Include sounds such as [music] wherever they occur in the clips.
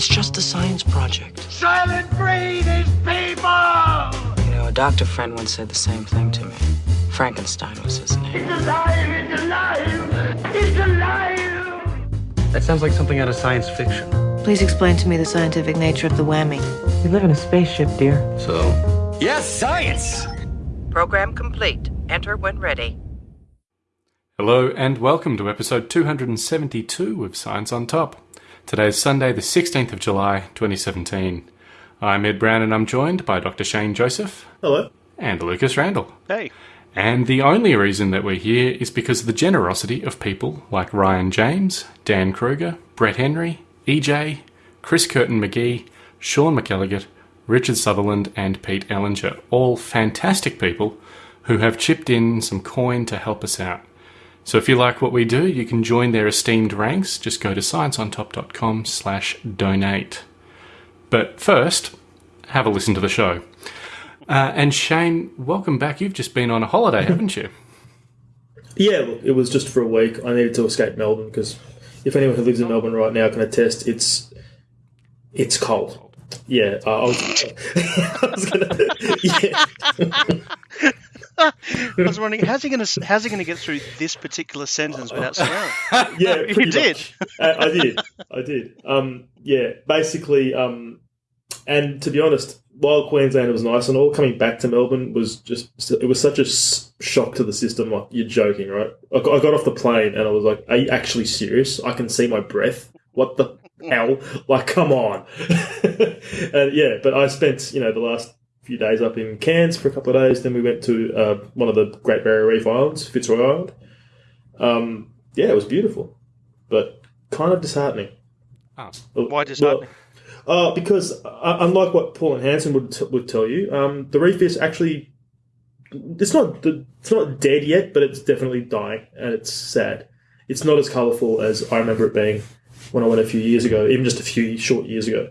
It's just a science project. Soylent Green is people! You know, a doctor friend once said the same thing to me. Frankenstein was his name. It's alive! It's alive! It's alive! That sounds like something out of science fiction. Please explain to me the scientific nature of the whammy. We live in a spaceship, dear. So, yes, science! Program complete. Enter when ready. Hello and welcome to episode 272 of Science on Top. Today is Sunday, the 16th of July, 2017. I'm Ed Brown and I'm joined by Dr. Shane Joseph. Hello. And Lucas Randall. Hey. And the only reason that we're here is because of the generosity of people like Ryan James, Dan Kruger, Brett Henry, EJ, Chris Curtin McGee, Sean McElligott, Richard Sutherland, and Pete Ellinger. All fantastic people who have chipped in some coin to help us out. So if you like what we do, you can join their esteemed ranks. Just go to scienceontop.com slash donate. But first, have a listen to the show. Uh, and Shane, welcome back. You've just been on a holiday, haven't you? [laughs] Yeah, it was just for a week. I needed to escape Melbourne because if anyone who lives in Melbourne right now can attest, it's it's cold. Yeah, uh, I was, [laughs] was gonna. [laughs] Yeah. I was wondering how's he going to how's he going to get through this particular sentence without [laughs] swearing? yeah, You did. I, I did. I did. Um, yeah, basically. Um, and to be honest, while Queensland was nice and all, coming back to Melbourne was just it was such a shock to the system. Like you're joking, right? I got, I got off the plane and I was like, "Are you actually serious? I can see my breath. What the hell? Like, come on!" [laughs] and yeah, but I spent you know the last few days up in Cairns for a couple of days. Then we went to uh, one of the Great Barrier Reef Islands, Fitzroy Island. Um, yeah, it was beautiful, but kind of disheartening. Oh. Why disheartening? Well, uh, because uh, unlike what Pauline Hanson would t- would tell you, um, the reef is actually it's not the, it's not dead yet, but it's definitely dying, and it's sad. It's not as colourful as I remember it being when I went a few years ago, even just a few short years ago.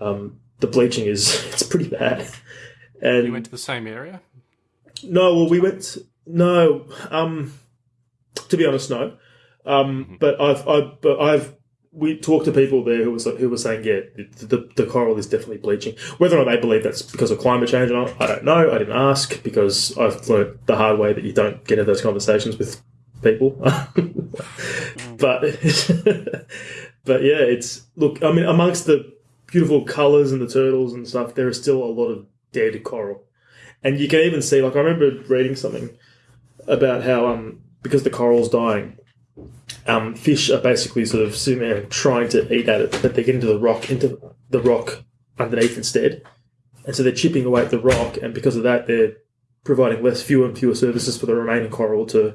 Um, the bleaching is [laughs] it's pretty bad. And You went to the same area? no, well, we went. No, um, to be honest, no. Um, but I've, I, but I've, we talked to people there who was who were saying, yeah, the, the, the coral is definitely bleaching. Whether or not they believe that's because of climate change or not, I don't know. I didn't ask because I've learned the hard way that you don't get into those conversations with people. [laughs] but, [laughs] but yeah, it's look. I mean, amongst the beautiful colours and the turtles and stuff, there is still a lot of dead coral. And you can even see, like, I remember reading something about how, um, because the coral's dying, um, fish are basically sort of sitting there trying to eat at it, but they get into the rock, into the rock underneath instead. And so they're chipping away at the rock, and because of that, they're providing less, fewer and fewer services for the remaining coral to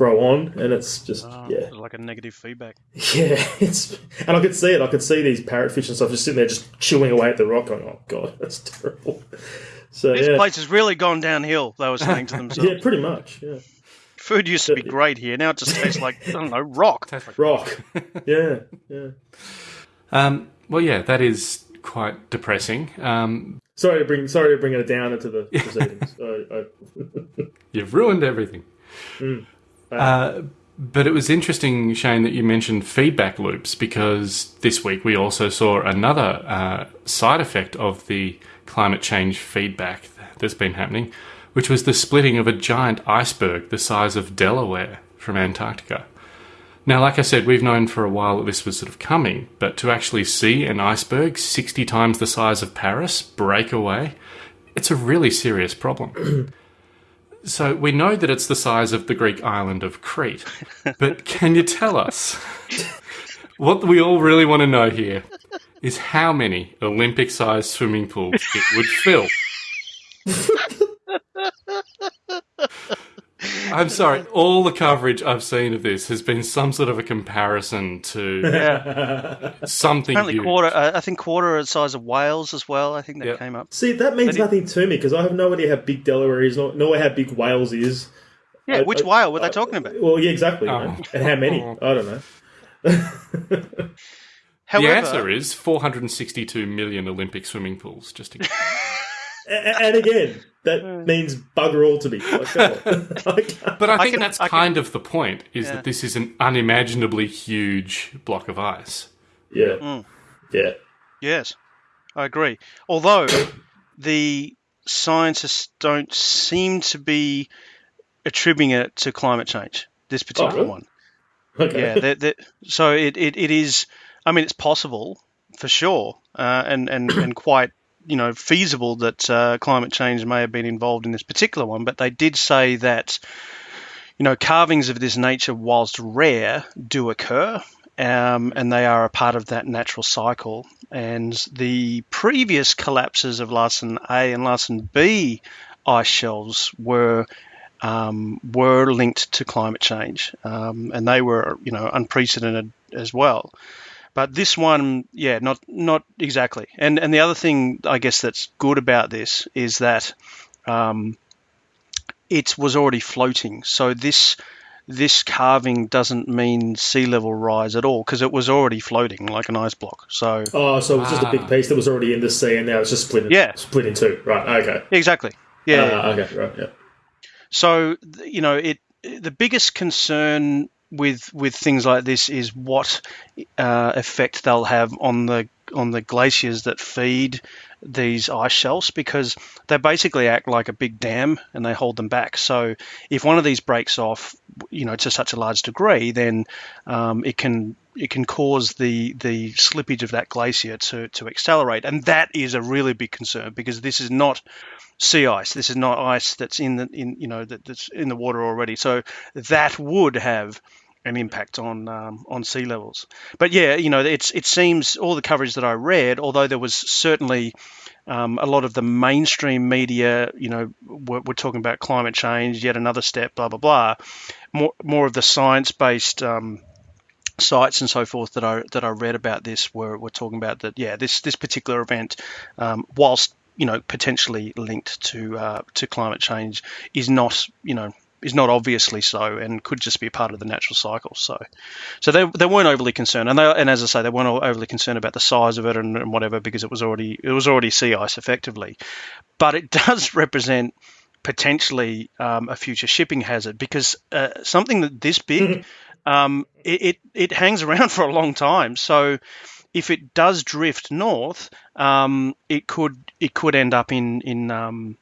grow on. And it's just, Oh, yeah. like a negative feedback. [laughs] Yeah, it's and I could see it. I could see these parrotfish and stuff just sitting there, just chewing away at the rock. Going, "Oh god, [laughs] that's terrible." So This yeah, place has really gone downhill. They were saying to [laughs] themselves. yeah, pretty much. Yeah, Food used to be great here. Now it just tastes like I don't know rock. Tastes like- rock. yeah, yeah. Um, well, yeah, that is quite depressing. Um, Sorry to bring sorry to bring it down into the proceedings. I, I, you've ruined everything. Uh, but it was interesting, Shane, that you mentioned feedback loops because this week we also saw another uh, side effect of the climate change feedback that's been happening, which was the splitting of a giant iceberg the size of Delaware from Antarctica. Now, like I said, we've known for a while that this was sort of coming, but to actually see an iceberg 60 times the size of Paris break away, it's a really serious problem. [clears throat] So we know that it's the size of the Greek island of Crete, but [laughs] can you tell us what we all really want to know here is how many Olympic-sized swimming pools it would fill? [laughs] I'm sorry, all the coverage I've seen of this has been some sort of a comparison to something Apparently huge. quarter. Uh, I think quarter the size of Wales as well. I think that Yep. came up. See, that means But it- nothing to me because I have no idea how big Delaware is, no, no idea how big Wales is. Yeah, I- which I- whale were they talking about? Well, yeah, exactly. you Oh. know, And how many? I don't know. [laughs] However, the answer is 462 million Olympic swimming pools. Just to [laughs] A- and again, that means bugger all to me. Like, come on. [laughs] I can't- But I think can- that's I can- kind of the point: is Yeah. that this is an unimaginably huge block of ice. yeah, Mm. yeah. Yes, I agree. Although the scientists don't seem to be attributing it to climate change. This particular really? one. Okay. Yeah. That, that, so it, it, it is. I mean, it's possible for sure, uh, and and and quite you know feasible that uh, climate change may have been involved in this particular one. But they did say that you know calvings of this nature, whilst rare, do occur. Um, and they are a part of that natural cycle. And the previous collapses of Larsen A and Larsen B ice shelves were um, were linked to climate change, um, and they were you know unprecedented as well. But this one, yeah, not not exactly. And and the other thing I guess that's good about this is that um, it was already floating. So this this calving doesn't mean sea level rise at all because it was already floating like an ice block. So Oh, so it was just a Ah. big piece that was already in the sea, and now it's just split. In, Yeah. split in two. Right. Okay. exactly, yeah. Ah, okay. Right. Yeah. So you know, it the biggest concern with with things like this is what uh, effect they'll have on the on the glaciers that feed these ice shelves because they basically act like a big dam and they hold them back. So if one of these breaks off, you know, to such a large degree, then um, it can it can cause the the slippage of that glacier to to accelerate, and that is a really big concern because this is not sea ice. This is not ice that's in the in you know that, that's in the water already. So that would have an impact on um, on sea levels. But yeah, you know, it's it seems all the coverage that I read, although there was certainly um, a lot of the mainstream media, you know, we're, we're talking about climate change, yet another step, blah blah blah. More more of the science based. Um, sites and so forth that I that I read about this were, were talking about that yeah this this particular event um, whilst you know potentially linked to uh, to climate change is not you know is not obviously so and could just be part of the natural cycle. So so they, they weren't overly concerned. And they and as I say they weren't overly concerned about the size of it and, and whatever because it was already it was already sea ice effectively. But it [laughs] does represent potentially um, a future shipping hazard because uh, something that this big um, it, it, it hangs around [laughs] for a long time. So if it does drift north, um, it could it could end up in in um,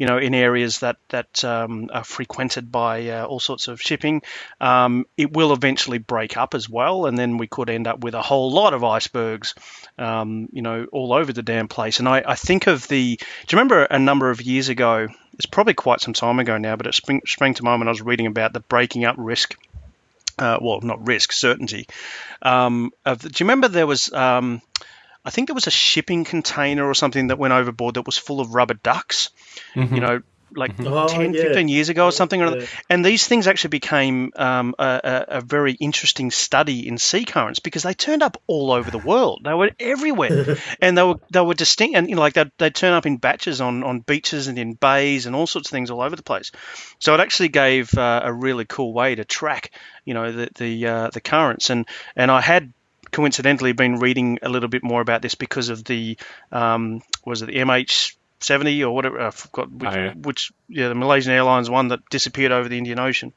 you know in areas that that um, are frequented by uh, all sorts of shipping. Um, it will eventually break up as well, and then we could end up with a whole lot of icebergs, um, you know, all over the damn place. And I, I think of the. Do you remember a number of years ago? It's probably quite some time ago now, but it sprang, sprang to mind when I was reading about the breaking up risk uh, well, not risk, certainty. Um, of, do you remember there was, um, I think there was a shipping container or something that went overboard that was full of rubber ducks, you know, like Oh, 10, yeah. 15 years ago or something. Yeah. And these things actually became um, a, a, a very interesting study in sea currents because they turned up all over the world. They were everywhere, [laughs] and they were they were distinct. And you know, like they they turn up in batches on on beaches and in bays and all sorts of things all over the place. So it actually gave uh, a really cool way to track, you know, the the uh, the currents. And and I had coincidentally been reading a little bit more about this because of the um, was it the MH. 70 or whatever I forgot which, Oh, yeah. which yeah the Malaysian Airlines one that disappeared over the Indian Ocean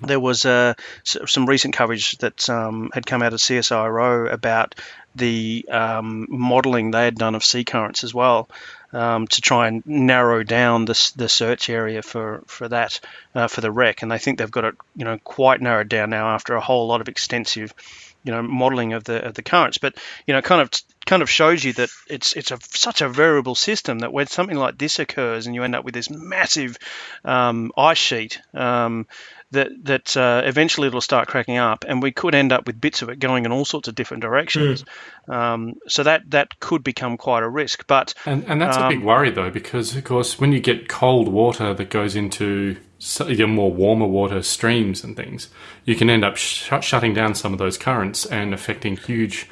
there was uh, some recent coverage that um, had come out of CSIRO about the um, modelling they had done of sea currents as well um, to try and narrow down the, the search area for for that uh, for the wreck, and they think they've got it you know quite narrowed down now after a whole lot of extensive you know modelling of the of the currents. But you know kind of kind of shows you that it's it's a such a variable system that when something like this occurs and you end up with this massive um, ice sheet. Um, that that uh, eventually it'll start cracking up, and we could end up with bits of it going in all sorts of different directions. Um, so that that could become quite a risk. But And, and that's a big worry, though, because, of course, when you get cold water that goes into s- your more warmer water streams and things, you can end up sh- shutting down some of those currents and affecting huge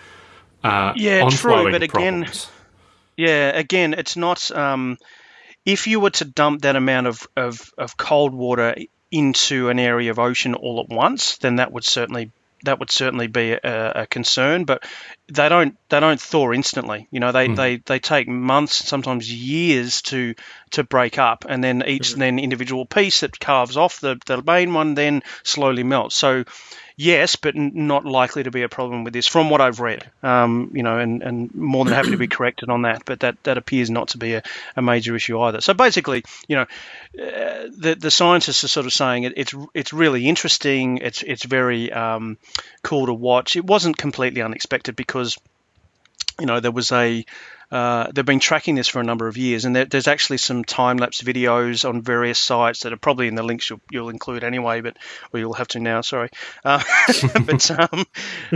uh, Yeah, true, but again- problems. Yeah, again, it's not. Um, if you were to dump that amount of, of, of cold water into an area of ocean all at once, then that would certainly that would certainly be a, a concern. But they don't they don't thaw instantly. You know, they, hmm. they, they take months, sometimes years to to break up, and then each then individual piece that calves off the, the main one then slowly melts. So yes, but n- not likely to be a problem with this, from what I've read. Um, you know, and, and more than happy to be [clears throat] corrected on that, but that, that appears not to be a, a major issue either. So basically, you know, uh, the the scientists are sort of saying it, it's it's really interesting. It's it's very um, cool to watch. It wasn't completely unexpected because you know there was a uh, they've been tracking this for a number of years, and there, there's actually some time lapse videos on various sites that are probably in the links you'll, you'll include anyway, but or you'll have to now. Sorry, uh, [laughs] but um,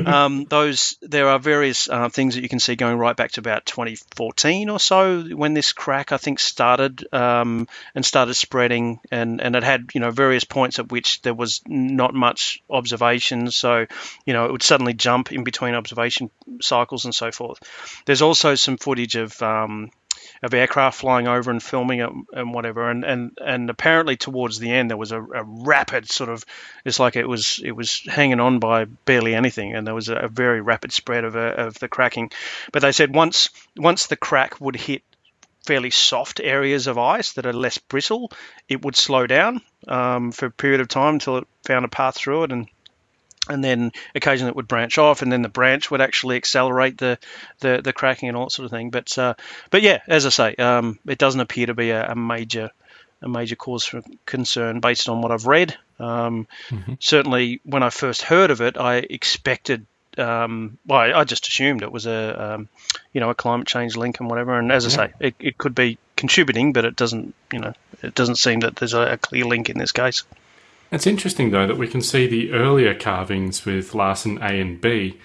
um, those there are various uh, things that you can see going right back to about 2014 or so when this crack I think started um, and started spreading, and and it had you know various points at which there was not much observation, so you know it would suddenly jump in between observation cycles and so forth. There's also some footage of um, of aircraft flying over and filming it and whatever. And and and apparently towards the end there was a, a, rapid sort of it's like it was it was hanging on by barely anything, and there was a, a very rapid spread of a, of the cracking. But they said once once the crack would hit fairly soft areas of ice that are less brittle, it would slow down um, for a period of time until it found a path through it and and then occasionally it would branch off, and then the branch would actually accelerate the the, the cracking and all that sort of thing. But uh, but yeah, as I say, um, it doesn't appear to be a, a, major a major cause for concern based on what I've read. Um, mm-hmm. Certainly, when I first heard of it, I expected. Um, well, I, I, just assumed it was a, um, you know, a climate change link and whatever. And as I say, it, it could be contributing, but it doesn't, you know, it doesn't seem that there's a, a clear link in this case. It's interesting, though, that we can see the earlier calvings with Larsen A and B,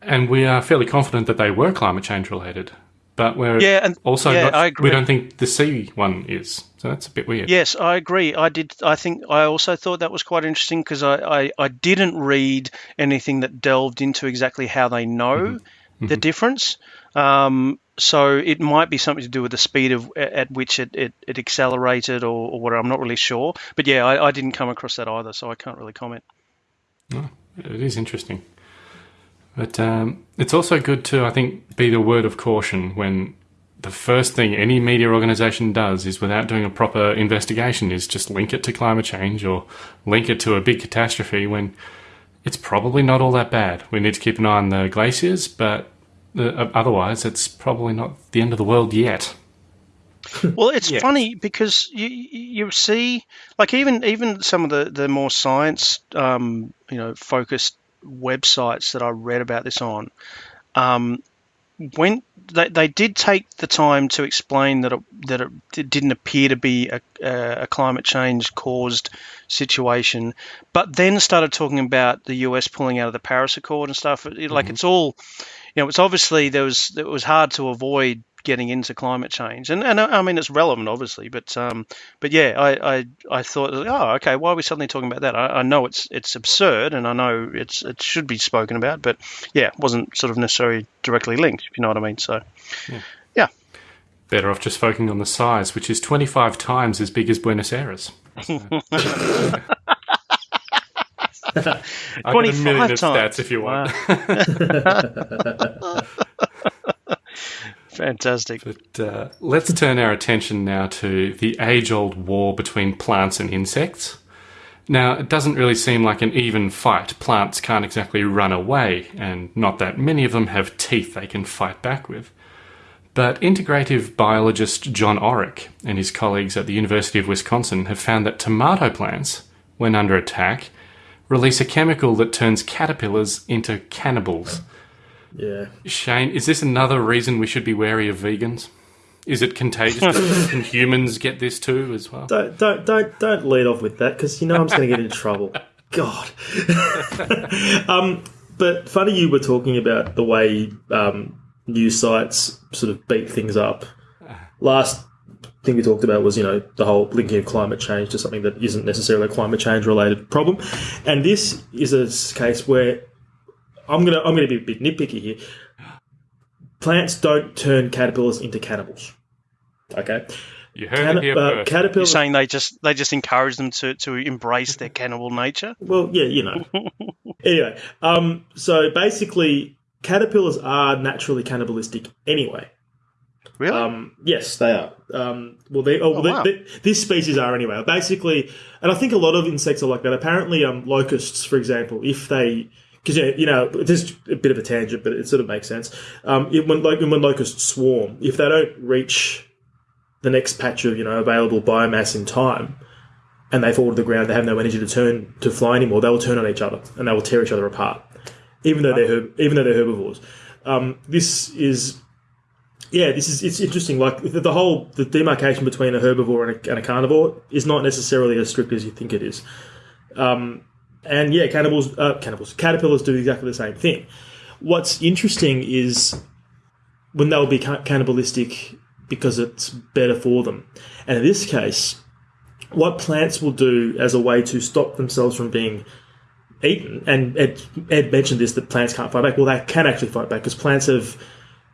and we are fairly confident that they were climate change related. But we're yeah, and also yeah, not, I agree. we don't think the C one is. So that's a bit weird. Yes, I agree. I did. I think I also thought that was quite interesting because I, I, I, didn't read anything that delved into exactly how they know mm-hmm. the mm-hmm. difference. Um, so it might be something to do with the speed of at which it, it, it accelerated or, or whatever. I'm not really sure. But yeah, I, I, didn't come across that either, so I can't really comment. Oh, it is interesting. But um, it's also good to, I think, be the word of caution when the first thing any media organization does is without doing a proper investigation is just link it to climate change or link it to a big catastrophe when it's probably not all that bad. We need to keep an eye on the glaciers, but uh, otherwise, it's probably not the end of the world yet. [laughs] well, it's yeah. funny because you you see, like even even some of the the more science, um, you know, focused websites that I read about this on, um, when they, they did take the time to explain that it, that it didn't appear to be a, a climate change caused situation, but then started talking about the US pulling out of the Paris Accord and stuff. Like mm-hmm. it's all you know, it's obviously there was it was hard to avoid getting into climate change, and and I mean it's relevant, obviously, but um, but yeah, I, I I thought, oh, okay, why are we suddenly talking about that? I, I know it's it's absurd, and I know it's it should be spoken about, but yeah, it wasn't sort of necessarily directly linked, if you know what I mean. So, yeah. yeah. Better off just focusing on the size, which is 25 times as big as Buenos Aires. [laughs] So. [laughs] 25 times. stats if you want. Wow. [laughs] Fantastic. But uh, let's turn our attention now to the age old war between plants and insects. Now, it doesn't really seem like an even fight. Plants can't exactly run away, and not that many of them have teeth they can fight back with. But integrative biologist John Orrock and his colleagues at the University of Wisconsin have found that tomato plants, when under attack, release a chemical that turns caterpillars into cannibals. Yeah. Shane, is this another reason we should be wary of vegans? Is it contagious? [laughs] Can humans get this too as well? Don't don't don't don't lead off with that because you know I'm just going to get in trouble. [laughs] God. [laughs] um, but funny you were talking about the way um, news sites sort of beat things up. Last thing we talked about was, you know, the whole linking of climate change to something that isn't necessarily a climate change related problem. And this is a case where I'm gonna I'm gonna be a bit nitpicky here. Plants don't turn caterpillars into cannibals. Okay. You heard Can- it here uh, Caterpillars. You're saying they just they just encourage them to, to embrace their cannibal nature. Well, yeah, you know. [laughs] anyway, um, so basically, caterpillars are naturally cannibalistic anyway. Really? Um, yes, they are. Um, well, they, oh, well, they- wow. they- this species are anyway. Basically, and I think a lot of insects are like that. Apparently, um, locusts, for example, if they because you know, this is a bit of a tangent, but it sort of makes sense. Um, it, when like when locusts swarm, if they don't reach the next patch of you know available biomass in time, and they fall to the ground, they have no energy to turn to fly anymore. They will turn on each other and they will tear each other apart, even though they're herb- even though they're herbivores. Um, this is yeah, this is it's interesting. Like the, the whole the demarcation between a herbivore and a, and a carnivore is not necessarily as strict as you think it is. Um, and yeah, cannibals, uh, cannibals, caterpillars do exactly the same thing. What's interesting is when they'll be cannibalistic because it's better for them. And in this case, what plants will do as a way to stop themselves from being eaten, and Ed, Ed mentioned this that plants can't fight back. Well, they can actually fight back because plants have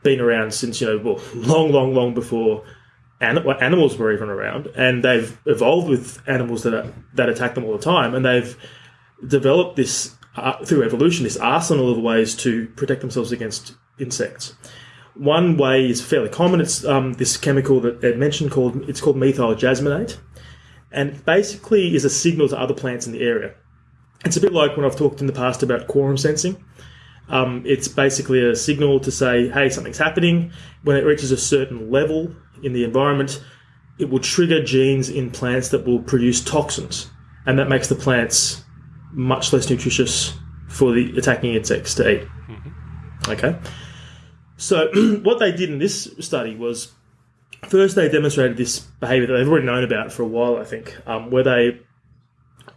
been around since you know well, long, long, long before animals were even around, and they've evolved with animals that are, that attack them all the time, and they've developed this uh, through evolution this arsenal of ways to protect themselves against insects. One way is fairly common. It's um, this chemical that Ed mentioned called it's called methyl jasmonate, and basically is a signal to other plants in the area. It's a bit like when I've talked in the past about quorum sensing. Um, it's basically a signal to say, hey, something's happening. When it reaches a certain level in the environment, it will trigger genes in plants that will produce toxins, and that makes the plants much less nutritious for the attacking insects to eat. Okay. So, [clears throat] what they did in this study was first they demonstrated this behavior that they've already known about for a while, I think, um, where they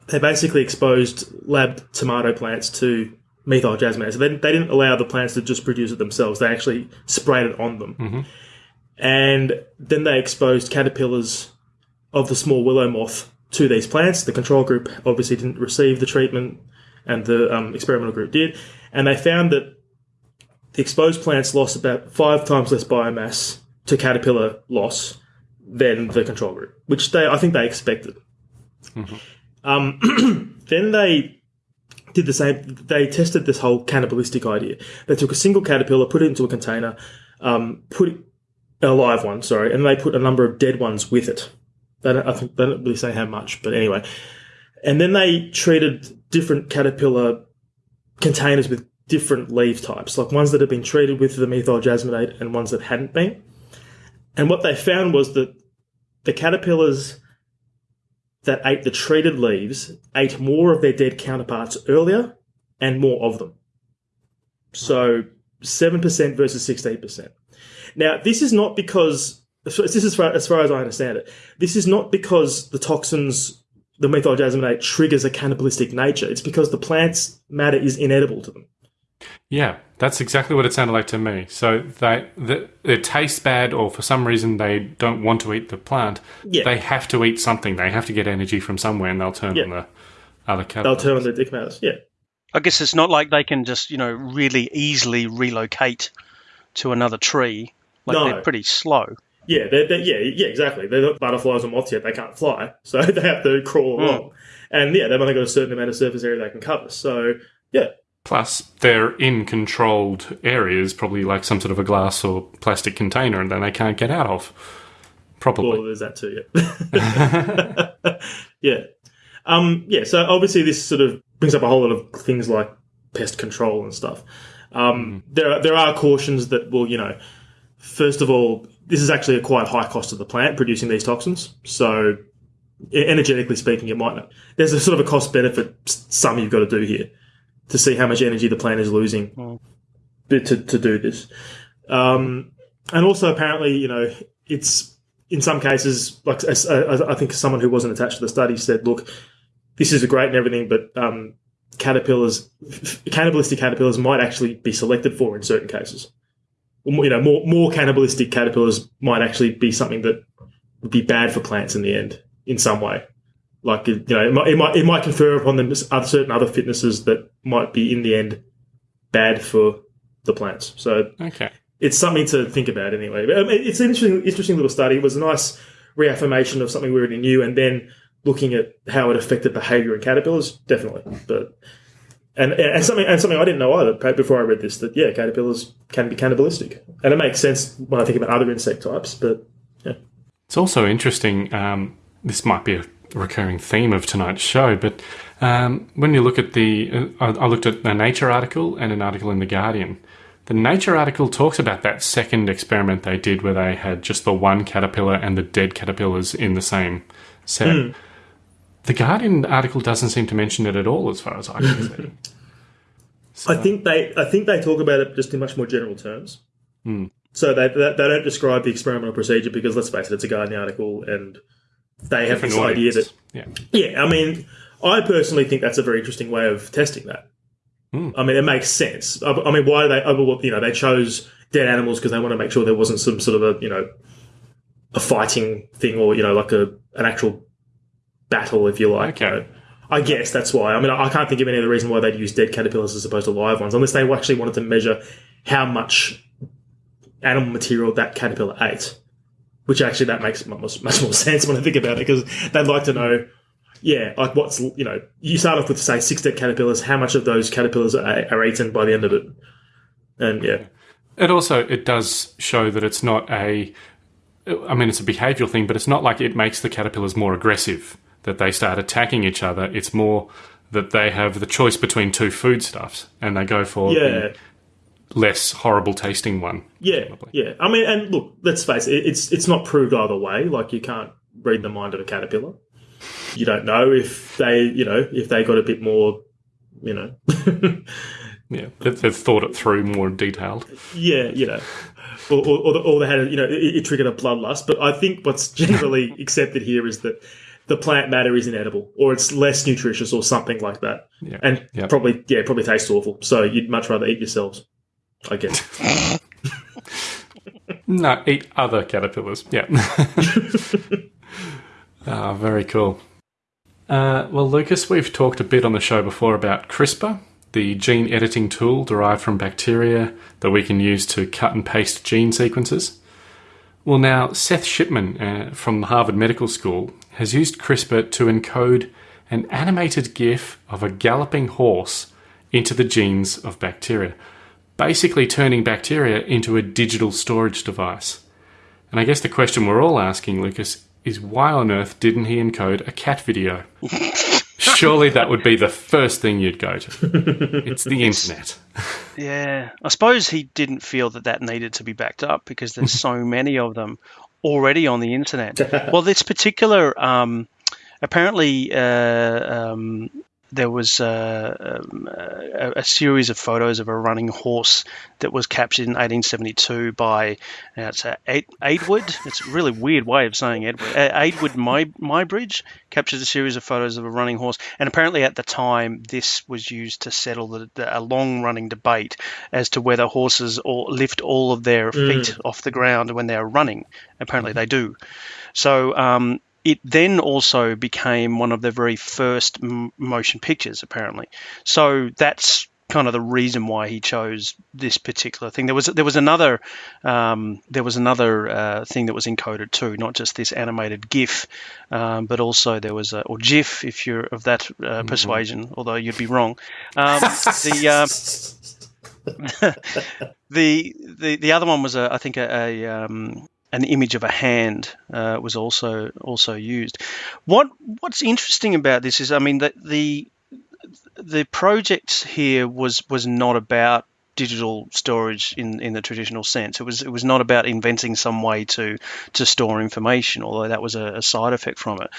they basically exposed lab tomato plants to methyl. So they, they didn't allow the plants to just produce it themselves; they actually sprayed it on them, and then they exposed caterpillars of the small willow moth to these plants. The control group obviously didn't receive the treatment, and the um, experimental group did, and they found that the exposed plants lost about five times less biomass to caterpillar loss than the control group, which they I think they expected. Um, [clears throat] then they did the same. They tested this whole cannibalistic idea. They took a single caterpillar, put it into a container, um, put a live one, sorry, and they put a number of dead ones with it. They don't, I think they don't really say how much, but anyway. And then they treated different caterpillar containers with different leaf types, like ones that had been treated with the methyl jasmonate and ones that hadn't been. And what they found was that the caterpillars that ate the treated leaves ate more of their dead counterparts earlier and more of them. So 7% versus 16%. Now, this is not because, this is as far, as I understand it, this is not because the toxins, the methyl triggers a cannibalistic nature. It's because the plant's matter is inedible to them. Yeah, that's exactly what it sounded like to me. So they, the, it tastes bad, or for some reason they don't want to eat the plant. Yeah. They have to eat something. They have to get energy from somewhere, and they'll turn Yeah. on the other cat. They'll turn on their dick matters. Yeah. I guess it's not like they can just, you know, really easily relocate to another tree. Like No. they're pretty slow. Yeah, they're, they're, yeah, yeah, exactly. They're not butterflies or moths yet. They can't fly, [laughs] so they have to crawl hmm. along. And yeah, they've only got a certain amount of surface area they can cover. So yeah, Plus, they're in controlled areas, probably like some sort of a glass or plastic container, and then they can't get out of. Probably. well, there's that too. Yeah, [laughs] yeah, um, yeah. So obviously, this sort of brings up a whole lot of things like pest control and stuff. Um, There, are, there are cautions that will, you know, first of all, this is actually a quite high cost to the plant producing these toxins. So, energetically speaking, it might not. There's a sort of a cost benefit sum you've got to do here to see how much energy the plant is losing to, to do this. Um, and also, apparently, you know, it's in some cases, like as- as- I think someone who wasn't attached to the study said, look, this is great and everything, but um, caterpillars, cannibalistic caterpillars might actually be selected for in certain cases. You know, more more cannibalistic caterpillars might actually be something that would be bad for plants in the end, in some way. Like you know, it might it might, it might confer upon them certain other fitnesses that might be in the end bad for the plants. So Okay. it's something to think about anyway. But, um, it's an interesting, interesting little study. It was a nice reaffirmation of something we already knew, and then looking at how it affected behaviour in caterpillars, definitely. But and and something and something I didn't know either before I read this that yeah, caterpillars can be cannibalistic, and it makes sense when I think about other insect types. But yeah, It's also interesting. Um, this might be a recurring theme of tonight's show, but um, when you look at the, uh, I, looked at a Nature article and an article in the Guardian. The Nature article talks about that second experiment they did where they had just the one caterpillar and the dead caterpillars in the same set. The Guardian article doesn't seem to mention it at all, as far as I can see. [laughs] I think they I think they talk about it just in much more general terms. So they, they they don't describe the experimental procedure because let's face it, it's a Guardian article, and they have this idea that yeah, Yeah, I mean, I personally think that's a very interesting way of testing that. Hmm. I mean, it makes sense. I, I mean, why do they? You know, they chose dead animals because they want to make sure there wasn't some sort of a you know a fighting thing or you know like a an actual battle, if you like. Okay. you know. I guess that's why. I mean, I can't think of any other reason why they'd use dead caterpillars as opposed to live ones, unless they actually wanted to measure how much animal material that caterpillar ate. Which actually that makes much, much more [laughs] sense when I think about it, because they'd like to know, yeah, like what's you know, you start off with say six dead caterpillars, how much of those caterpillars are, are eaten by the end of it, and yeah, It also it does show that it's not a I mean it's a behavioral thing, but it's not like it makes the caterpillars more aggressive that they start attacking each other. It's more that they have the choice between two foodstuffs and they go for yeah. the less horrible tasting one. Yeah, yeah. I mean, and look, let's face it, it's it's not proved either way. Like you can't read the mind of a caterpillar. You don't know if they, you know, if they got a bit more, you know, [laughs] Yeah, they've, thought it through more detailed. yeah, you know, or, or, or, the, or they had, a, you know, it, it triggered a bloodlust. But I think what's [laughs] generally accepted here is that the plant matter is inedible, or it's less nutritious, or something like that, Yeah. and probably, yeah, probably tastes awful. So you'd much rather eat yourselves, I guess. [laughs] No, eat other caterpillars. Yeah. [laughs] Ah, very cool. Uh, well, Lucas, we've talked a bit on the show before about CRISPR, the gene editing tool derived from bacteria that we can use to cut and paste gene sequences. Well, now, Seth Shipman uh, from Harvard Medical School has used CRISPR to encode an animated GIF of a galloping horse into the genes of bacteria, basically turning bacteria into a digital storage device. And I guess the question we're all asking, Lucas, is why on earth didn't he encode a cat video? [laughs] Surely that would be the first thing you'd go to. It's the internet. [laughs] Yeah, I suppose he didn't feel that that needed to be backed up because there's so [laughs] many of them already on the internet. well, this particular, um, apparently, uh, um, there was uh, um, a, a series of photos of a running horse that was captured in 1872 by uh, it's uh, Aid, Eadweard. It's a really weird way of saying Edward. Eadweard My Muybridge captured a series of photos of a running horse, and apparently at the time this was used to settle the, the, a long-running debate as to whether horses or lift all of their feet off the ground when they're running. Apparently they do. So um, it then also became one of the very first m- motion pictures, apparently. So that's kind of the reason why he chose this particular thing. There was there was another um, there was another uh, thing that was encoded too, not just this animated GIF, um, but also there was a or GIF if you're of that uh, persuasion, although you'd be wrong. Um, the um, [laughs] the the the other one was a I think a, a um, an image of a hand uh, was also also used. What what's interesting about this is, I mean, that the the project here was was not about digital storage in, in the traditional sense. It was it was not about inventing some way to to store information, although that was a, a side effect from it.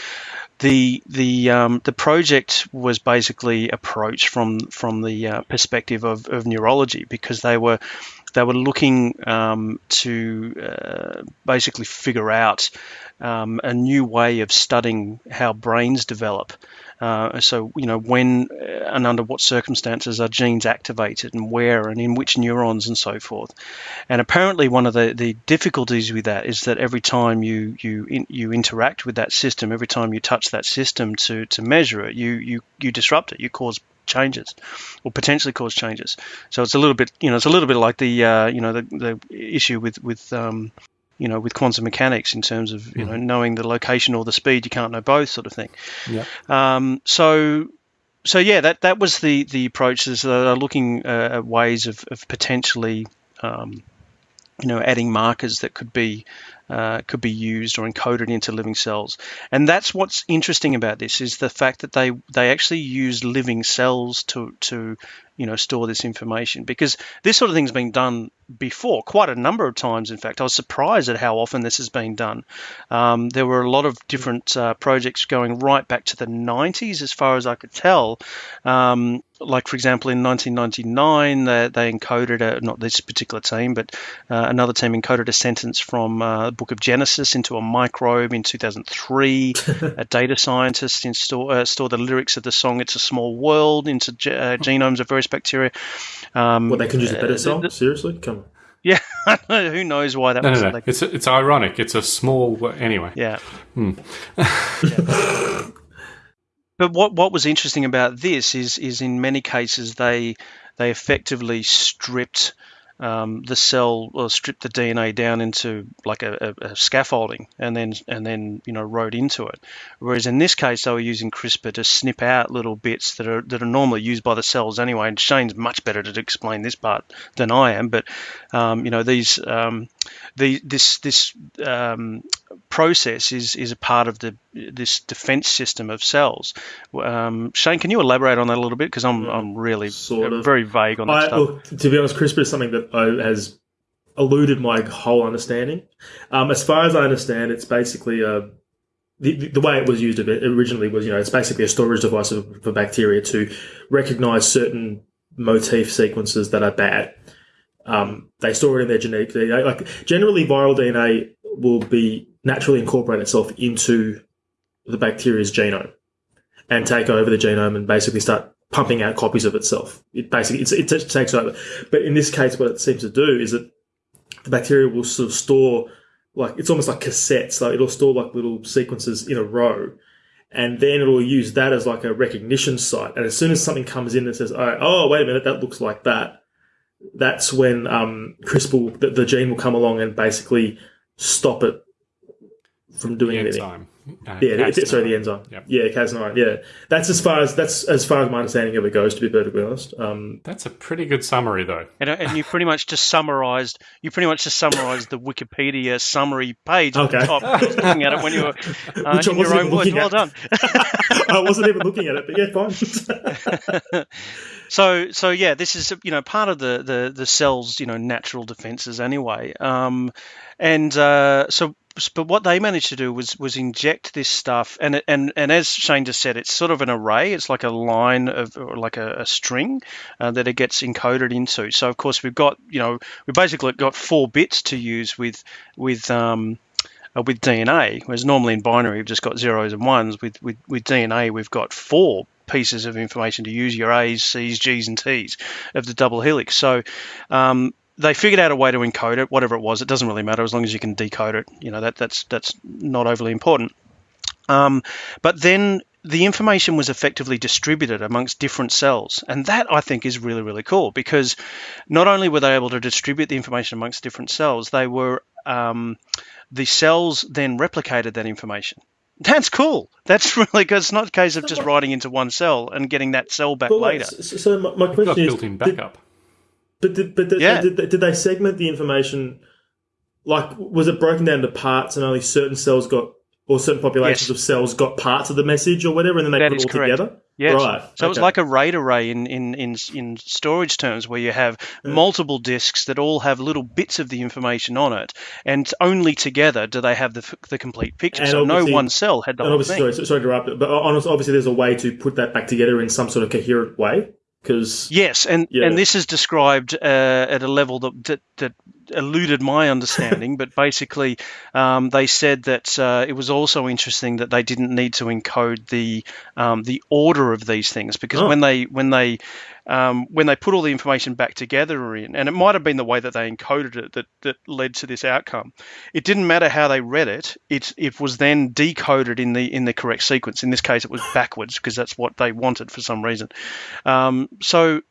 The the um, the project was basically approached from from the uh, perspective of, of neurology because they were they were looking um, to uh, basically figure out um, a new way of studying how brains develop. Uh, so, you know, when and under what circumstances are genes activated and where and in which neurons and so forth. And apparently, one of the, the difficulties with that is that every time you you in, you interact with that system, every time you touch that system to, to measure it, you, you you disrupt it, you cause changes or potentially cause changes. So it's a little bit, you know, it's a little bit like the, uh, you know, the, the issue with with um, you know, with quantum mechanics in terms of you know knowing the location or the speed. You can't know both, sort of thing. Yeah. Um, so so yeah, that that was the the approach. Is uh, looking uh, at ways of, of potentially, um, you know, adding markers that could be uh, could be used or encoded into living cells. And that's what's interesting about this is the fact that they they actually use living cells to to you know store this information because this sort of thing's been done before quite a number of times in fact. I was surprised at how often this has been done. Um, there were a lot of different uh, projects going right back to the 90s as far as i could tell. Um, like for example in 1999 they, they encoded a, not this particular team but uh, another team encoded a sentence from uh, the book of genesis into a microbe in 2003 [laughs] a data scientist install, uh, stored the lyrics of the song it's a small world into uh, genomes of various bacteria um, Well, they can use a better uh, song. the- Seriously, come on. yeah [laughs] who knows why that No, was no, no. like- It's it's ironic. It's a small anyway. Yeah. Yeah. [laughs] But what what was interesting about this is is in many cases they they effectively stripped um, the cell or stripped the DNA down into like a, a, a scaffolding and then and then you know wrote into it. Whereas in this case they were using CRISPR to snip out little bits that are that are normally used by the cells anyway. And Shane's much better to explain this part than I am. But um, you know these um, the this this um, process is is a part of the this defense system of cells. Um, Shane, can you elaborate on that a little bit? Because I'm I'm really Sort of. very vague on that I, to be honest, CRISPR is something that I, has eluded my whole understanding. Um, as far as I understand, it's basically a the, the- the way it was used originally was, you know, it's basically a storage device for bacteria to recognize certain motif sequences that are bad. Um, they store it in their genetic DNA. Like generally, viral DNA will be naturally incorporate itself into the bacteria's genome and take over the genome and basically start pumping out copies of itself. It basically it's, it takes over. But in this case, what it seems to do is that the bacteria will sort of store like it's almost like cassettes. Like it'll store like little sequences in a row, and then it'll use that as like a recognition site. And as soon as something comes in and says, "Oh, oh wait a minute, that looks like that," that's when um, CRISPR, will- the, the gene will come along and basically stop it from doing anything. enzyme. Uh, Yeah, [laughs] the- Cas9. sorry, the enzyme. Yep. Yeah, Cas9. Yeah, that's as far as that's as far as my understanding of it goes. To be perfectly honest, um, That's a pretty good summary, though. And, and you pretty much just summarized. You pretty much just summarized the Wikipedia summary page at the Okay. top. Just looking at it when you were [laughs] uh, Which in your own words. looking Well done. [laughs] I wasn't even looking at it, but yeah, fine. So, so yeah, this is you know part of the the, the cell's you know natural defenses anyway. Um, and uh, so, but what they managed to do was was inject this stuff, and and and as Shane just said, it's sort of an array. It's like a line of or like a, a string uh, that it gets encoded into. So of course we've got you know we basically got four bits to use with with um, uh, with DNA, whereas normally in binary we've just got zeros and ones. With with, with DNA we've got four pieces of information to use your A's, C's, G's, and T's of the double helix. So um, they figured out a way to encode it, whatever it was. It doesn't really matter as long as you can decode it. You know that that's that's not overly important. Um, but then the information was effectively distributed amongst different cells. And that I think is really, really cool because not only were they able to distribute the information amongst different cells, they were, um, the cells then replicated that information. [laughs] That's cool. That's [laughs] really good. It's not a case of just writing into one cell and getting that cell back But wait, later. so, so my, my question is, built-in did, backup. But did, but did, Yeah. did, did they segment the information? Like, was it broken down to parts, and only certain cells got, or certain populations Yes. of cells got parts of the message, or whatever, and then they That put it all correct. together? Yes. Right. So it's okay. like a RAID array in, in, in, in storage terms, where you have multiple disks that all have little bits of the information on it, and only together do they have the, the complete picture. And so no one cell had the whole thing. sorry, sorry to interrupt, but uh, honestly, obviously, there's a way to put that back together in some sort of coherent way. Because Yes, and, Yeah. and this is described uh, at a level that, that, that eluded my understanding, [laughs] but basically um, they said that uh, it was also interesting that they didn't need to encode the um, the order of these things because Oh. when they when they um, when they put all the information back together in, and it might have been the way that they encoded it that, that led to this outcome. It didn't matter how they read it; it it was then decoded in the in the correct sequence. In this case, it was backwards because that's what they wanted for some reason. Um, so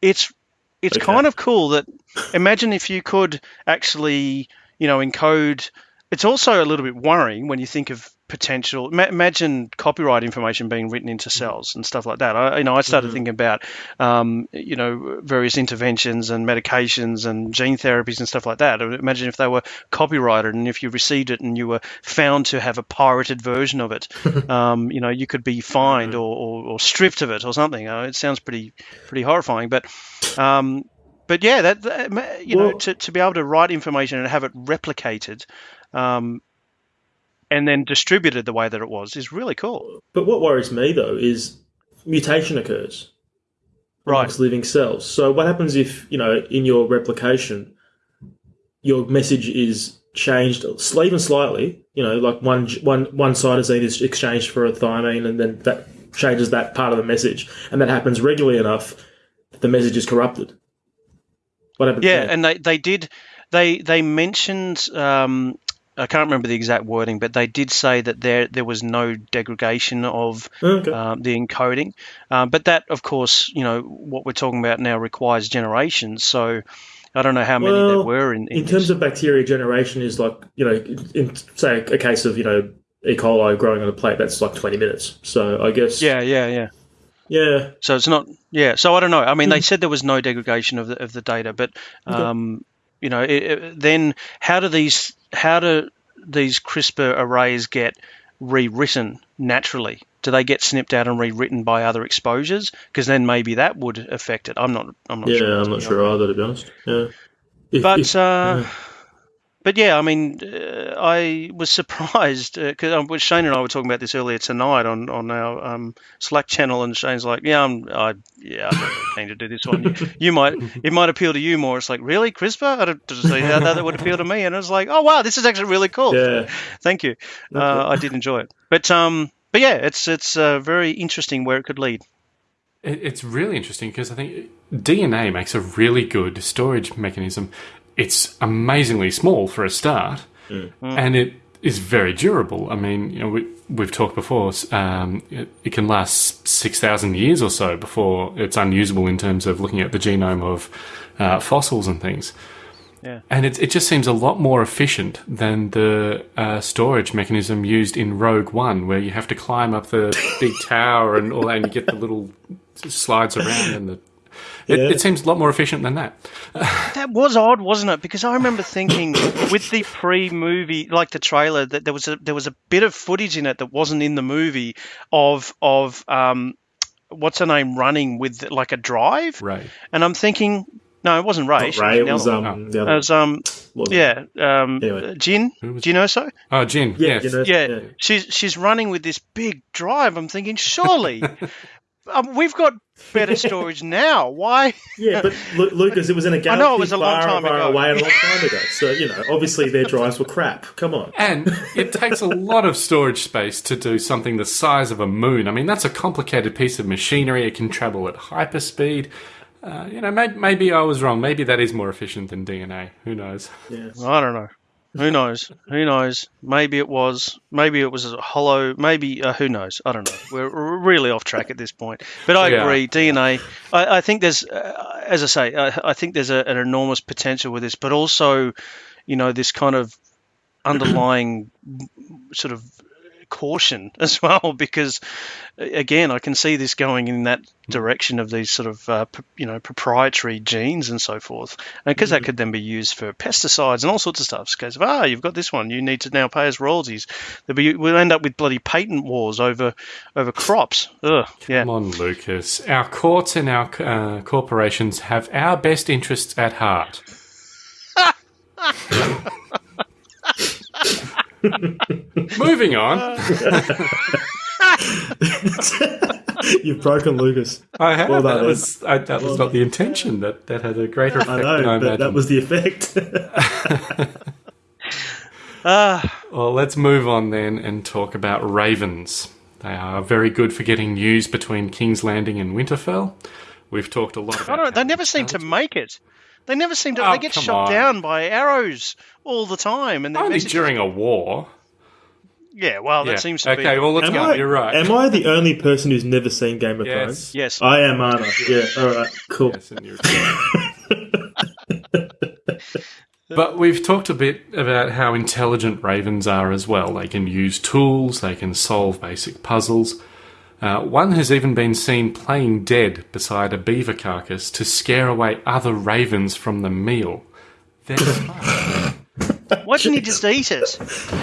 it's it's Okay. kind of cool that imagine if you could actually you know encode it's also a little bit worrying when you think of potential. Ma- imagine copyright information being written into cells and stuff like that. I, you know, I started thinking about, um, you know, various interventions and medications and gene therapies and stuff like that. Imagine if they were copyrighted and if you received it and you were found to have a pirated version of it, [laughs] um, you know, you could be fined or, or, or stripped of it or something. Uh, it sounds pretty pretty horrifying, but. Um, but yeah, that, that you know, to, to be able to write information and have it replicated, um, and then distributed the way that it was is really cool. But what worries me though is mutation occurs Right. living cells. So what happens if you know in your replication, your message is changed even slightly? You know, like one one one cytosine is exchanged for a thymine, and then that changes that part of the message, and that happens regularly enough, the message is corrupted. What happens? Yeah, then? and they, they did they they mentioned um, I can't remember the exact wording, but they did say that there there was no degradation of Okay. um, the encoding. Um, but that, of course, you know what we're talking about now requires generations. So I don't know how many there were in, in, in terms this. of bacteria generation is like you know in say a case of you know E. coli growing on a plate that's like 20 minutes so i guess yeah, yeah, yeah. yeah So it's not, yeah. So I don't know. I mean, Hmm. they said there was no degradation of the of the data, but um, you know, it, it- then how do these how do these CRISPR arrays get rewritten naturally? Do they get snipped out and rewritten by other exposures? Because then maybe that would affect it. I'm not. I'm not yeah sure. i'm not sure either to be honest yeah If- But if- uh, but yeah, I mean, uh, I was [laughs] surprised because um, Shane and I were talking about this earlier tonight on on our um, Slack channel, and Shane's like, "Yeah, I'm, I, yeah, I'm not really keen to do this one. You, you might, [laughs] it might appeal to you more." It's like, really, CRISPR? I don't see how that would appeal to me, and I was like, "Oh wow, this is actually really cool." yeah [laughs] Thank you. Uh, I did enjoy it, but um, but yeah, it's it's uh, very interesting where it could lead. It, it's really interesting because I think DNA makes a really good storage mechanism. It's amazingly small for a start, and it is very durable. I mean, you know, we, we've talked before. Um, it, it can last six thousand years or so before it's unusable in terms of looking at the genome of uh, fossils and things. Yeah. And it, it just seems a lot more efficient than the uh, storage mechanism used in Rogue One, where you have to climb up the big tower and all that, and you get the little slides around, and the it, Yeah. it seems a lot more efficient than that. That was odd, wasn't it? Because I remember thinking with the pre-movie, like the trailer, that there was a there was a bit of footage in it that wasn't in the movie of of um, what's her name running with like a drive, Right. and I'm thinking, no, it wasn't Rey. Not Rey, it was other one. um the it was um yeah um Anyway. Jyn. Who Do you know so? Oh, Jyn. yeah, yes. you know, Yeah, she's she's running with this big drive. I'm thinking, surely. [laughs] Um, we've got better [laughs] storage now. Why? yeah but Lu- lucas it was in a [laughs] galaxy know it was a long far, time far ago. away a long time ago so you know obviously their [laughs] drives were crap come on And it takes a lot of storage space to do something the size of a moon. I mean, that's a complicated piece of machinery. It can travel at hyperspeed. Uh, you know, maybe, maybe I was wrong. Maybe that is more efficient than DNA. Who knows? yeah I don't know. Who knows? Who knows? Maybe it was. Maybe it was a hollow. Maybe uh, who knows? I don't know. We're really off track at this point. But I Yeah. agree. DNA. I, I think there's, uh, as I say, I, I think there's a, an enormous potential with this, but also, you know, this kind of underlying sort of caution [laughs] as well because again I can see this going in that direction of these sort of uh, you know proprietary genes and so forth. And because that could then be used for pesticides and all sorts of stuff. Because ah you've got this one. You need to now pay us royalties. Be, we'll end up with bloody patent wars over over crops. Ugh, yeah. Come on, Lucas. Our courts and our uh, corporations have our best interests at heart. [laughs] [laughs] [laughs] Moving on. [laughs] you've broken lucas I have. Well done, that was, I, that was not the intention. That, that had a greater effect i than I know but that was the effect [laughs] ah Well, let's move on then and talk about ravens. They are very good for getting news between King's Landing and Winterfell. We've talked a lot about I don't, they never seem to make it they never seem to Oh, they get shot on. down by arrows all the time and their Only during a war. yeah well that Yeah. seems to be. okay, well, let's Am go. I, You're right. am I the only person who's never seen Game of Yes. Thrones? yes I am, aren't I? Yeah, alright, cool. Yes, [laughs] But we've talked a bit about how intelligent ravens are as well. They can use tools, they can solve basic puzzles. Uh, one has even been seen playing dead beside a beaver carcass to scare away other ravens from the meal. [laughs] [laughs] Why didn't he just eat it?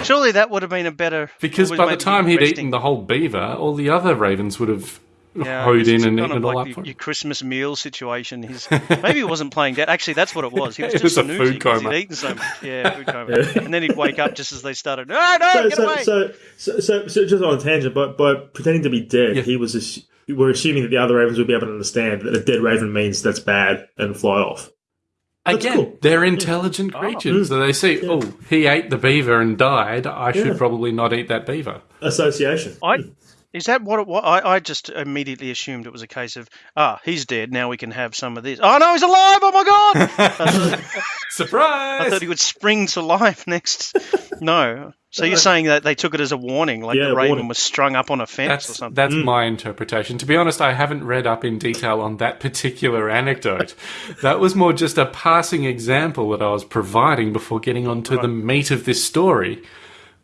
Surely that would have been a better. Because by the time he'd resting- eaten the whole beaver, all the other ravens would have Yeah, [laughs] hoed in and kind of it all like up for your, Christmas meal situation. He's [laughs] maybe he wasn't playing dead. Actually, that's what it was. He was [laughs] It just was a snoozing food 'cause coma. He'd eaten so much. Yeah, food coma. and then he'd wake up just as they started. No, no, so, get so, away! so, so, so, so just on a tangent, but by pretending to be dead, Yeah. he was. Ass- we're assuming that the other ravens would be able to understand that a dead raven means that's bad and fly off. That's Again, cool. they're intelligent ah. creatures. So they see, oh, he ate the beaver and died. I should probably not eat that beaver. Association. I hmm. Is that what it was? I, I just immediately assumed it was a case of ah, he's dead. Now we can have some of this. Oh no, he's alive! Oh my god! [laughs] Thought, [laughs] Surprise! I thought he would spring to life next. No. So you're saying that they took it as a warning, like Yeah, the raven warning. was strung up on a fence or something. that's my interpretation. To be honest, I haven't read up in detail on that particular anecdote. that was more just a passing example that I was providing before getting on to the meat of this story,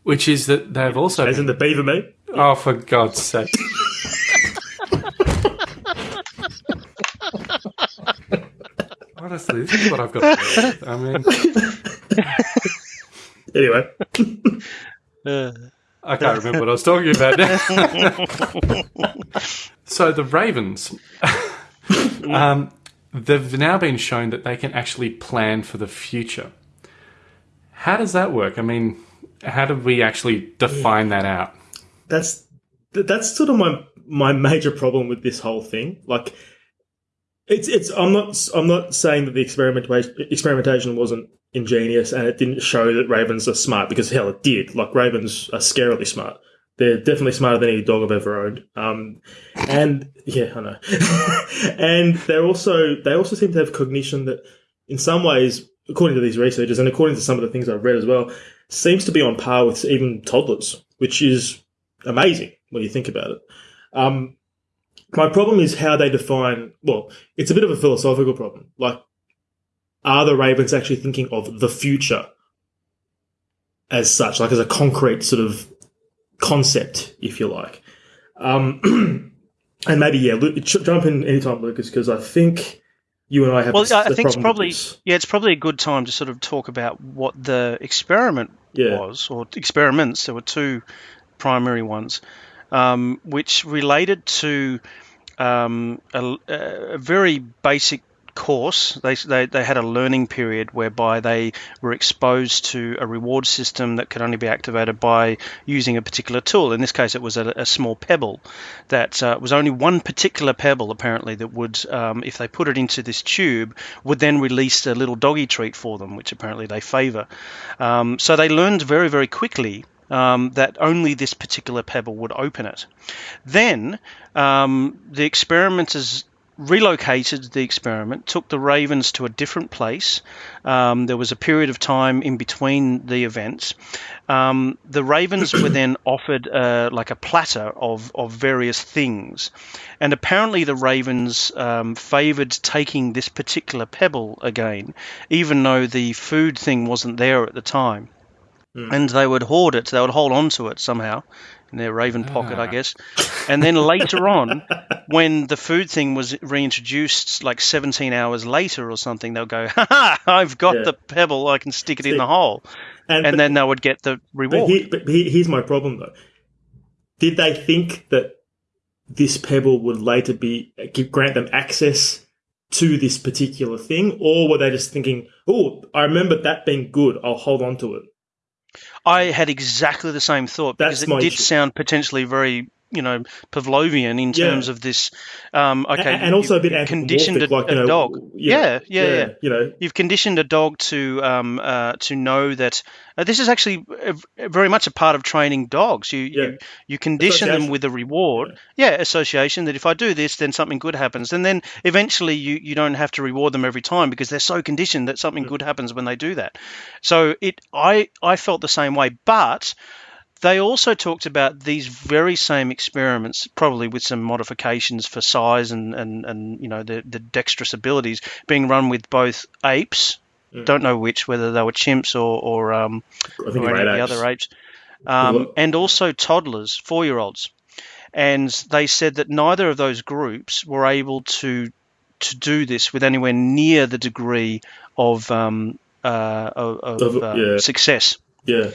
which is that they've also As in the beaver meat. Oh for God's sake. Honestly, this is what I've got to deal with. I mean, Anyway, Uh, I can't remember what I was talking about now. so the Ravens, um, they've now been shown that they can actually plan for the future. How does that work? I mean, how do we actually define that out? That's that's sort of my my major problem with this whole thing. Like, it's it's I'm not I'm not saying that the experimentation experimentation wasn't ingenious and it didn't show that ravens are smart because hell it did. Like ravens are scarily smart. They're definitely smarter than any dog I've ever owned. Um, and yeah, I know. [laughs] and they're also they also seem to have cognition that, in some ways, according to these researchers and according to some of the things I've read as well, seems to be on par with even toddlers, which is amazing when you think about it. Um, my problem is how they define. Well, it's a bit of a philosophical problem. Like, are the ravens actually thinking of the future as such, like as a concrete sort of concept, if you like? Um, [clears throat] and maybe yeah, Lu- ch- jump in anytime, Lucas, because I think you and I have. well, this- I the think it's probably yeah, it's probably a good time to sort of talk about what the experiment Yeah. was, or experiments. There were two primary ones, um, which related to um, a, a very basic course. They, they they had a learning period whereby they were exposed to a reward system that could only be activated by using a particular tool. In this case, it was a, a small pebble that uh, was only one particular pebble apparently that would, um, if they put it into this tube, would then release a little doggy treat for them, which apparently they favour. Um, so they learned very very quickly um, that only this particular pebble would open it. Then um, the experimenters relocated the experiment, took the ravens to a different place. Um, there was a period of time in between the events. Um, the ravens were then [coughs] offered uh, like a platter of, of various things. And apparently, the ravens um, favoured taking this particular pebble again, even though the food thing wasn't there at the time and they would hoard it. They would hold on to it somehow in their raven pocket, I Ah. guess. And then later [laughs] on, when the food thing was reintroduced, like 17 hours later or something, they'll go, "Ha ha! I've got Yeah. the pebble. I can stick it in the hole." And, And but- then they would get the But, reward. here, but here- here's my problem though. Did they think that this pebble would later be give, grant them access to this particular thing, or were they just thinking, "Oh, I remember that being good. I'll hold on to it." I had exactly the same thought because it did issue. sound potentially very. You know, Pavlovian in Yeah. terms of this. Um, okay, A- and also a bit conditioned a, like, a know, dog. know, yeah, yeah, yeah. You know, You've conditioned a dog to um, uh, to know that uh, this is actually uh, very much a part of training dogs. You Yeah. you, you condition them with a reward, yeah. association. That if I do this, then something good happens, and then eventually you, you don't have to reward them every time because they're so conditioned that something good happens when they do that. So it I I felt the same way, but they also talked about these very same experiments, probably with some modifications for size and, and, and you know the, the dexterous abilities, being run with both apes don't know which, whether they were chimps or or, um, I think or any of the apes. other apes, um, and also toddlers, four year olds. And they said that neither of those groups were able to to do this with anywhere near the degree of um, uh, of, of Of- uh, yeah. success. Yeah.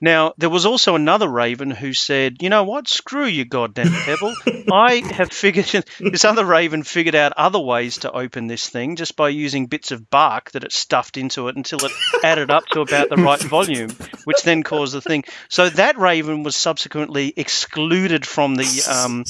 Now, there was also another raven who said, you know what, screw you, goddamn pebble. I have figured, [laughs] this other raven figured out other ways to open this thing just by using bits of bark that it stuffed into it until it added up to about the right volume, which then caused the thing. So that raven was subsequently excluded from the um,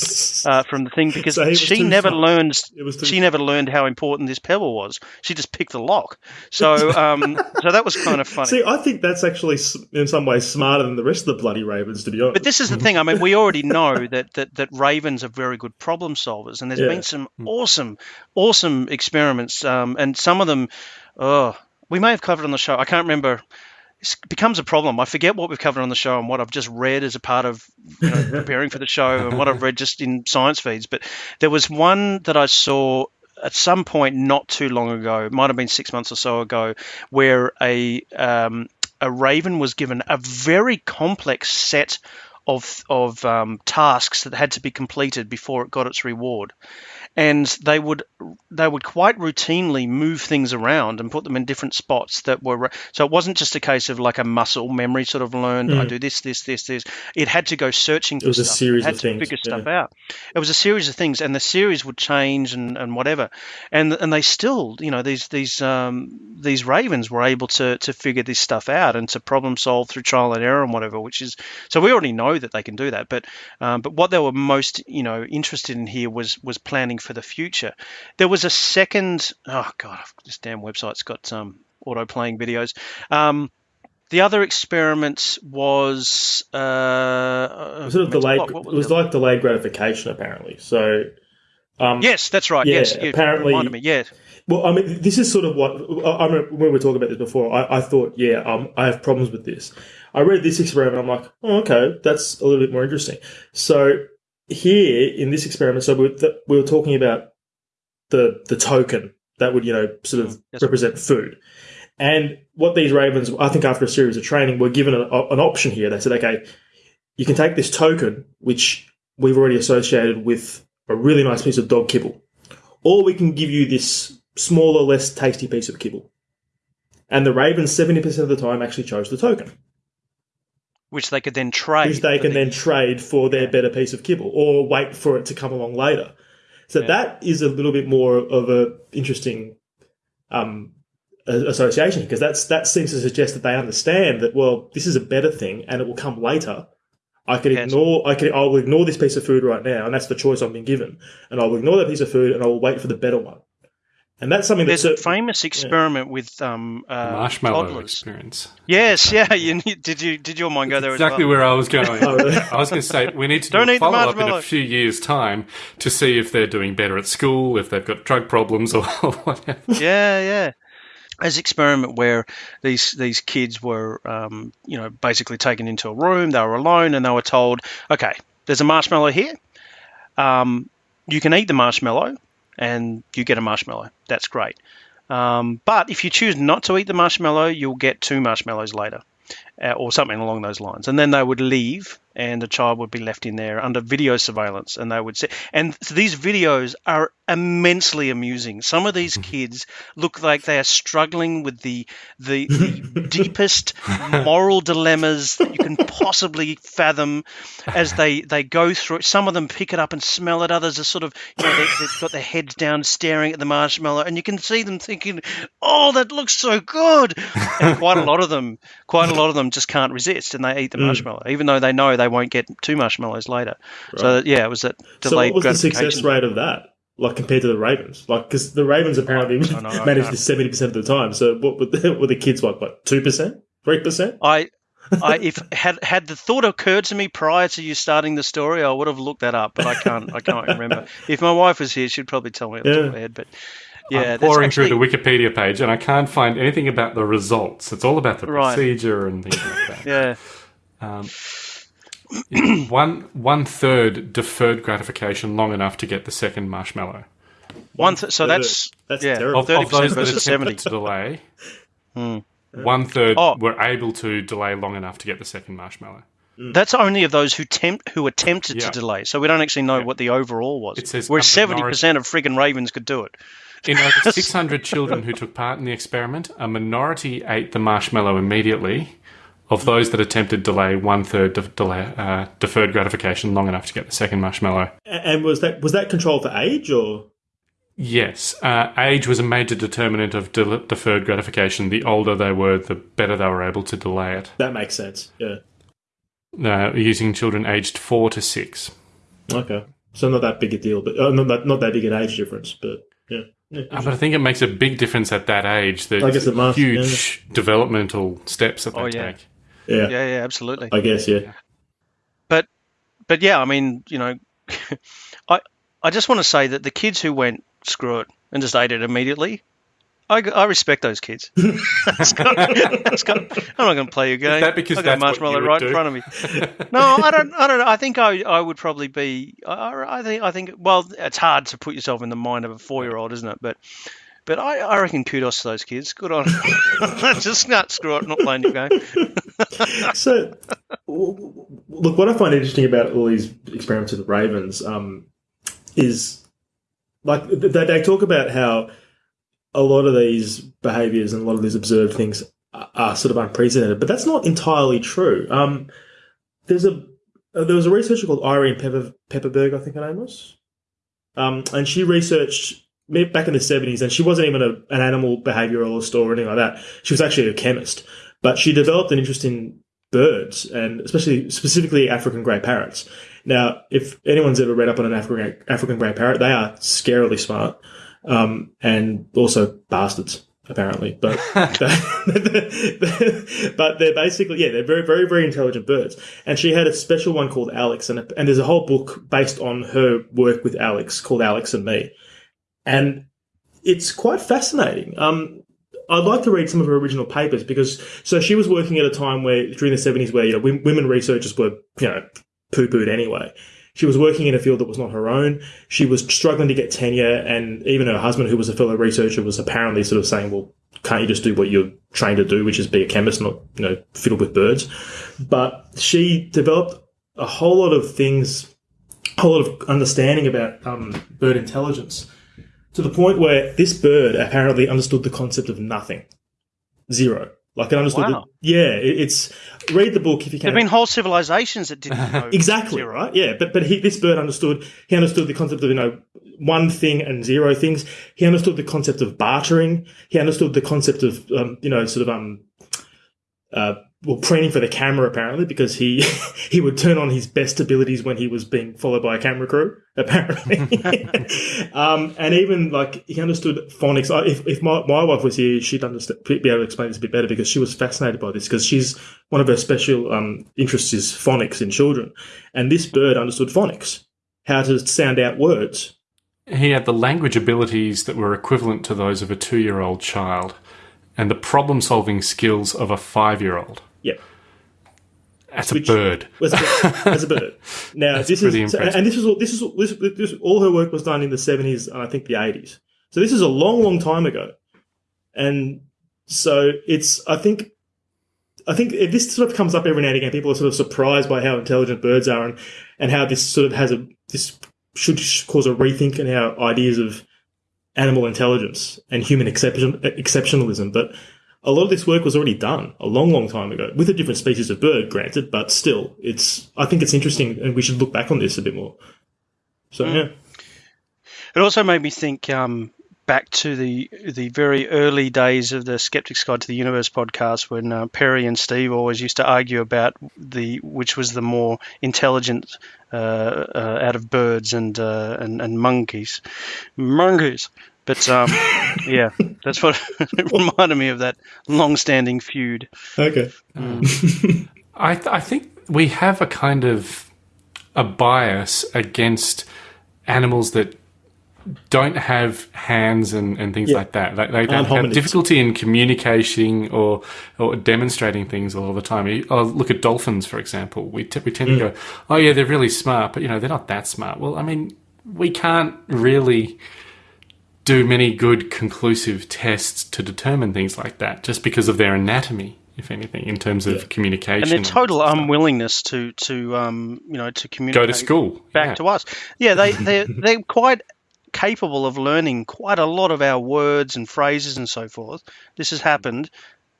uh, from the thing because So she never smart. learned It was too she never learned how important this pebble was. She just picked the lock. So um, so that was kind of [laughs] funny. See, I think that's actually in some ways smarter than the rest of the bloody ravens, to be honest. But this is the thing. I mean, we already know [laughs] that, that, that ravens are very good problem solvers, and there's Yeah. been some awesome, awesome experiments, um, and some of them, oh, we may have covered on the show. I can't remember. It becomes a problem. I forget what we've covered on the show and what I've just read as a part of you know, [laughs] preparing for the show and what I've read just in science feeds. But there was one that I saw at some point not too long ago, it might have been six months or so ago, where a um, a raven was given a very complex set of of um, tasks that had to be completed before it got its reward, and they would they would quite routinely move things around and put them in different spots that were so it wasn't just a case of like a muscle memory sort of learned I do this this this this it had to go searching for was a stuff. series it had of to things, figure yeah. stuff out it was a series of things and the series would change and, and whatever and and they still you know these these um, these ravens were able to to figure this stuff out and to problem solve through trial and error and whatever which is so we already know that they can do that but um, but what they were most you know interested in here was was planning for the future there was a second oh god this damn website's got um auto playing videos um the other experiment was uh, sort of mental delayed. block. What it was the like delayed gratification, apparently. So, um, Yes, that's right. Yeah, yes, apparently- reminded me. Yeah, Well, I mean, this is sort of what I I remember when we were talking about this before. I, I thought, yeah, um, I have problems with this. I read this experiment. I'm like, oh, okay, that's a little bit more interesting. So here in this experiment, so we were, th- we were talking about the the token that would you know sort of Mm, yes. represent food. And what these ravens, I think, after a series of training, were given an option here. They said, okay, you can take this token, which we've already associated with a really nice piece of dog kibble, or we can give you this smaller, less tasty piece of kibble. And the ravens, 70% of the time, actually chose the token, which they could then trade. which they can the- then trade for their better piece of kibble, or wait for it to come along later. So Yeah. that is a little bit more of a interesting um, association because that's that seems to suggest that they understand that well, this is a better thing and it will come later. I can Yes. ignore. I can. I will ignore this piece of food right now, and that's the choice I've been given. And I will ignore that piece of food, and I will wait for the better one. And that's something There's a famous experiment with um, uh, Marshmallow toddlers. experience. Yes, yeah. You, need, did you did your mind go there Exactly as well? where I was going. [laughs] Oh. I was going to say we need to do [laughs] Don't a follow up in a few years' time to see if they're doing better at school, if they've got drug problems or [laughs] whatever. Yeah, yeah. As experiment where these these kids were, um, you know, basically taken into a room. They were alone, and they were told, "Okay, there's a marshmallow here. Um, you can eat the marshmallow, and you get a marshmallow. That's great. Um, but if you choose not to eat the marshmallow, you'll get two marshmallows later, uh, or something along those lines. And then they would leave, and the child would be left in there under video surveillance, and they would say, and these videos are immensely amusing. Some of these mm-hmm. kids look like they are struggling with the the, the [laughs] deepest moral dilemmas that you can possibly fathom as they they go through it. Some of them pick it up and smell it. Others are sort of you know they, they've got their heads down, staring at the marshmallow, and you can see them thinking, "Oh, that looks so good." And quite a lot of them, quite a lot of them just can't resist, and they eat the hmm. marshmallow, even though they know they won't get two marshmallows later. So yeah, it was that so. What was the success rate of that? Like compared to the ravens, like because the ravens apparently I know, managed this seventy percent of the time. So what were the, were the kids like? What two percent, three percent? I, I if had had the thought occurred to me prior to you starting the story, I would have looked that up, but I can't. I can't [laughs] remember. If my wife was here, she'd probably tell me off the top of my head. But yeah, I'm pouring actually, through the Wikipedia page and I can't find anything about the results. It's all about the Right. procedure and things like that. [laughs] yeah. Um, one one third deferred gratification long enough to get the second marshmallow. One. Th- so that's That's yeah, terrible. Of, thirty of those percent that attempted to delay, hmm. one third Oh. were able to delay long enough to get the second marshmallow. Hmm. That's only of those who tempt who attempted Yeah. to delay. So we don't actually know Yeah. what the overall was. It says Whereas a seventy percent of friggin' ravens could do it. In over [laughs] 600 children who took part in the experiment, a minority ate the marshmallow immediately. Of those that attempted delay, one third de- delay, uh, deferred gratification long enough to get the second marshmallow. And was that was that controlled for age or? Yes, uh, age was a major determinant of de- deferred gratification. The older they were, the better they were able to delay it. That makes sense. Yeah. Uh, using children aged four to six. Okay. So not that big a deal, but uh, not that not that big an age difference, but yeah. yeah. Uh, but I think it makes a big difference at that age. The I guess it must, huge developmental steps that they Oh, yeah. take. Yeah. Yeah, yeah, absolutely. I guess yeah. but but yeah, I mean, you know, [laughs] I I just want to say that the kids who went screw it and just ate it immediately, I, I respect those kids. [laughs] That's got- that's got- I'm not going to play your game. that because I got that's marshmallow you would right do? in front of me. [laughs] no, I don't. I don't. know. I think I I would probably be. I, I think I think. Well, it's hard to put yourself in the mind of a four year old, isn't it? But. But I, I reckon kudos to those kids. Good on. [laughs] [laughs] Just not screw it. Not playing your game. [laughs] So, look, what I find interesting about all these experiments with the ravens um, is like they, they talk about how a lot of these behaviors and a lot of these observed things are, are sort of unprecedented, but that's not entirely true. Um, there's a uh, there was a researcher called Irene Pepper, Pepperberg, I think her name was, um, and she researched back in the 70s, and she wasn't even a, an animal behavioralist or anything like that. She was actually a chemist, but she developed an interest in birds and especially specifically African grey parrots. Now, if anyone's ever read up on an African African grey parrot, they are scarily smart um, and also bastards apparently. But [laughs] [laughs] but they're basically yeah they're very very very intelligent birds. And she had a special one called Alex, and and there's a whole book based on her work with Alex called Alex and Me, and it's quite fascinating. Um, I'd like to read some of her original papers because so she was working at a time where during the seventies where you know women researchers were you know poo pooed anyway. She was working in a field that was not her own. She was struggling to get tenure, and even her husband, who was a fellow researcher, was apparently sort of saying, "Well, can't you just do what you're trained to do, which is be a chemist, not you know fiddle with birds?" But she developed a whole lot of things, a whole lot of understanding about um, bird intelligence to the point where this bird apparently understood the concept of nothing, zero. Like it understood. Wow. The, yeah, it, it's read the book if you can. There've been whole civilizations that didn't know [laughs] Exactly zero. right. Yeah, but but he, this bird understood. He understood the concept of you know one thing and zero things. He understood the concept of bartering. He understood the concept of um, you know sort of um uh well preening for the camera apparently because he [laughs] he would turn on his best abilities when he was being followed by a camera crew [laughs] apparently. [laughs] um, and even like he understood phonics. I- If if my, my wife was here, she'd understand, be able to explain this a bit better because she was fascinated by this because she's one of her special um, interests is phonics in children, and this bird understood phonics, how to sound out words. He had the language abilities that were equivalent to those of a two year old child and the problem solving skills of a five year old. Yep. That's a Which- bird. as a bird. as a bird. Now this is so- and this is all this is all- this, this all her work was done in the seventies and I think the eighties. So this is a long, long time ago, and so it's I think I think if this sort of comes up every now and again. People are sort of surprised by how intelligent birds are and and how this sort of has a this should cause a rethink in our ideas of animal intelligence and human exception, exceptionalism. But a lot of this work was already done a long, long time ago with a different species of bird, granted, but still, it's. I think it's interesting, and we should look back on this a bit more. So yeah, It also made me think um, back to the the very early days of the Skeptic's Guide to the Universe podcast when uh, Perry and Steve always used to argue about the which was the more intelligent uh, uh, out of birds and, uh, and and monkeys, monkeys. But um, [laughs] yeah, that's what [laughs] it reminded me of that long-standing feud. okay, [laughs] I, th- I think we have a kind of a bias against animals that don't have hands and, and things Yeah. like that. They, they don't have difficulty in communicating or or demonstrating things a lot of the time. You- Oh, look at dolphins, for example. We, t- we tend Mm. to go, oh, yeah, they're really smart, but, you know, they're not that smart. Well, I mean, we can't really do many good conclusive tests to determine things like that, just because of their anatomy, if anything, in terms of communication. and their total stuff. unwillingness to to um you know to communicate go to school back yeah. to us. Yeah, they [laughs] they they're quite capable of learning quite a lot of our words and phrases and so forth. This has happened,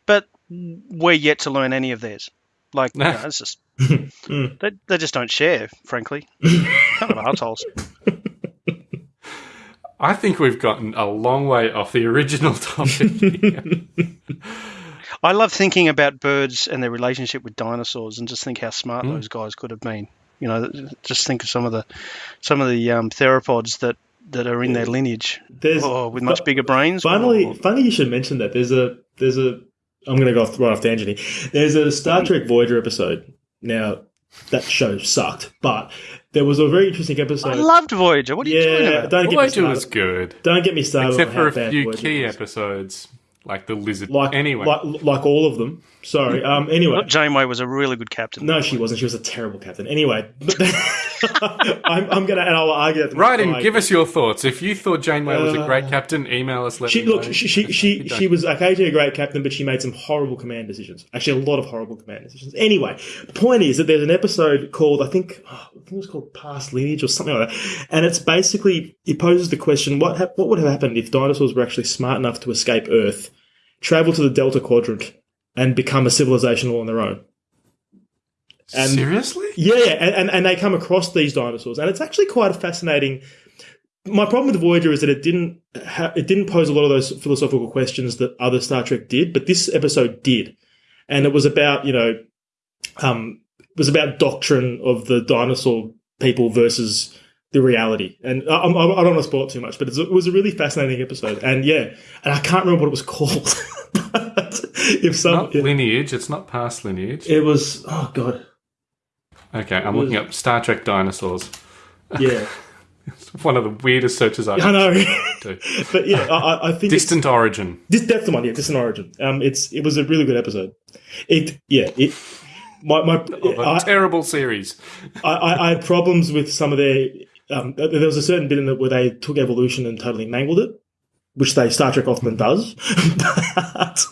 but we're yet to learn any of theirs. Like, you know, [laughs] it's just [laughs] they, they just don't share, frankly. kind of assholes. I think we've gotten a long way off the original [laughs] topic. here. I love thinking about birds and their relationship with dinosaurs, and just think how smart Hmm. those guys could have been. You know, just think of some of the some of the um, theropods that that are in their lineage. There's Oh, with much bigger brains. Finally, Oh. funny you should mention that. There's a there's a. I'm going to go off, right off tangent here. There's a Star Trek Voyager episode. Now that show sucked, but there was a very interesting episode. I loved Voyager. What are you talking yeah, about? don't get me Voyager started. was good, Don't get me started. except on for how a few Voyager key was. episodes, like the lizard. Like anyway, like like all of them. Sorry. Um. Anyway, Look, Janeway was a really good captain. no, she wasn't. She was a terrible captain. Anyway, [laughs] [laughs] I'm, I'm gonna and I'll argue that. Right, and give us your thoughts. If you thought Janeway was a Uh, great captain, email us. Let She me know. look, she she [laughs] she, she was occasionally a great captain, but she made some horrible command decisions. Actually, a lot of horrible command decisions. Anyway, the point is that there's an episode called I think oh, I think it was called Past Lineage or something like that, and it's basically it poses the question what what would have happened if dinosaurs were actually smart enough to escape Earth, travel to the Delta Quadrant, and become a civilization all on their own. And- Seriously? Yeah, yeah, and, and, and they come across these dinosaurs, and it's actually quite a fascinating. My problem with Voyager is that it didn't ha- it didn't pose a lot of those philosophical questions that other Star Trek did, but this episode did, and it was about you know, um, it was about doctrine of the dinosaur people versus the reality, and I, I, I don't want to spoil it too much, but it was a really fascinating episode, and yeah, and I can't remember what it was [laughs] called, but if some Not lineage. It's not past lineage. it was oh god, Okay, I'm was- looking up Star Trek dinosaurs. yeah, [laughs] It's one of the weirdest searches I've I know. [laughs] do. but yeah, I, I- I think it's- Distant origin. This, that's the one, yeah, Distant Origin. Um, it's it was a really good episode. It yeah, it my my Of a I, terrible series. I, I, I had problems with some of their um. There was a certain bit in it where they took evolution and totally mangled it, which they Star Trek often does. [laughs] but,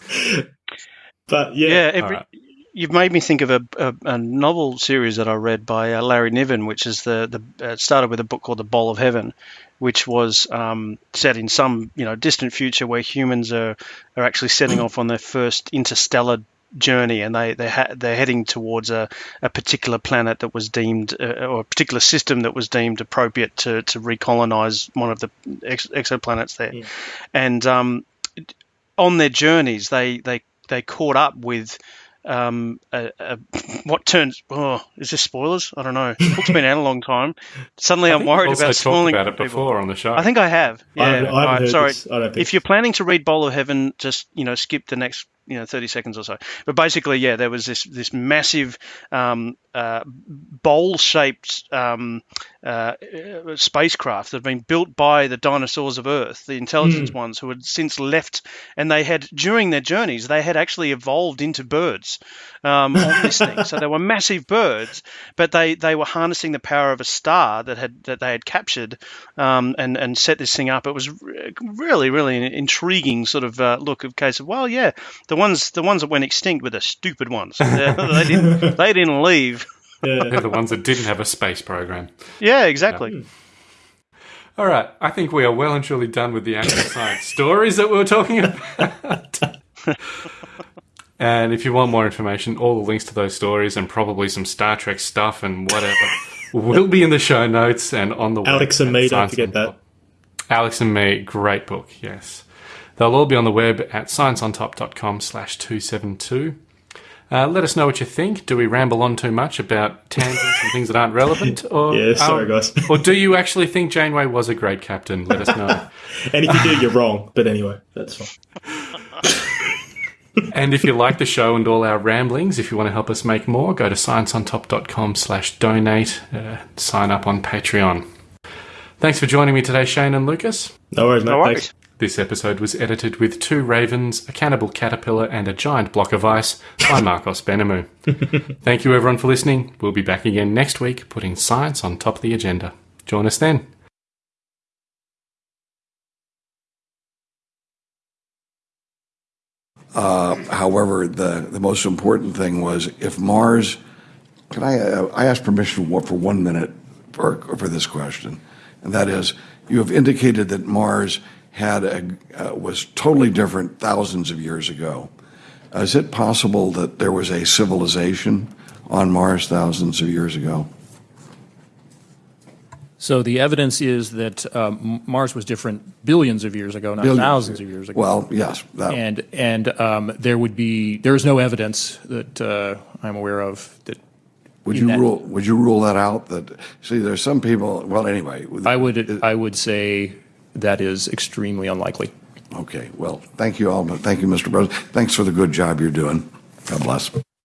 but yeah, Yeah, every, Alright. You've made me think of a, a, a novel series that I read by uh, Larry Niven, which is the the uh, started with a book called The Bowl of Heaven, which was um, set in some you know distant future where humans are are actually setting off on their first interstellar journey and they they ha- they're heading towards a, a particular planet that was deemed uh, or a particular system that was deemed appropriate to to recolonize one of the ex- exoplanets there. And um, on their journeys they they they caught up with um, a, a, what turns oh is this spoilers I don't know the book's been out a long time suddenly I'm worried also about talked spoiling about it people. before on the show. I think I have yeah I haven't, I haven't alright, heard sorry this. I don't think. if you're planning to read Bowl of Heaven, just you know skip the next you know 30 seconds or so. But basically, yeah, there was this this massive um, uh, bowl-shaped um, uh, uh, spacecraft that had been built by the dinosaurs of Earth, the intelligence ones, who had since left, and they had during their journeys they had actually evolved into birds um, on this thing. So they were massive birds, but they, they were harnessing the power of a star that had that they had captured um, and and set this thing up. It was really really an intriguing sort of uh, look of case of well yeah the ones the ones that went extinct were the stupid ones. they they didn't [laughs] they didn't leave. yeah. They're the ones that didn't have a space program. Yeah, exactly. Hmm. All right, I think we are well and truly done with the actual [laughs] science stories that we were talking about. and if you want more information, all the links to those stories and probably some Star Trek stuff and whatever will be in the show notes and on the Alex and me, don't Science forget that. Top. Alex and me, great book, yes. They'll all be on the web at scienceontop.com slash 272. Uh, let us know what you think. Do we ramble on too much about tangents and things that aren't relevant? [laughs] Or, Yeah, sorry, um, guys. or do you [laughs] actually think Janeway was a great captain? Let us know. [laughs] And if you do, you're wrong. But anyway, that's fine. and if you like the show and all our ramblings, if you want to help us make more, go to scienceontop.com slash donate. Uh, sign up on Patreon. Thanks for joining me today, Shane and Lucas. No worries, mate. No Thanks. This episode was edited with two ravens, a cannibal caterpillar, and a giant block of ice by Marcos Benamu. [laughs] Thank you, everyone, for listening. We'll be back again next week, putting science on top of the agenda. Join us then. Uh, however, the, the most important thing was if Mars, can I, uh, I ask permission for one minute for, for this question, and that is you have indicated that Mars had a, uh, was totally different thousands of years ago. Is it possible that there was a civilization on Mars thousands of years ago? So the evidence is that um, Mars was different billions of years ago, not Billions. thousands of years ago. Well, yes. That, and and um, there would be there is no evidence that uh, I'm aware of that. would you that- rule Would you rule that out? That see, there's some people. Well, anyway. I would I would say that is extremely unlikely. Okay. Well, thank you all. Thank you, Mr. President. Thanks for the good job you're doing. God bless.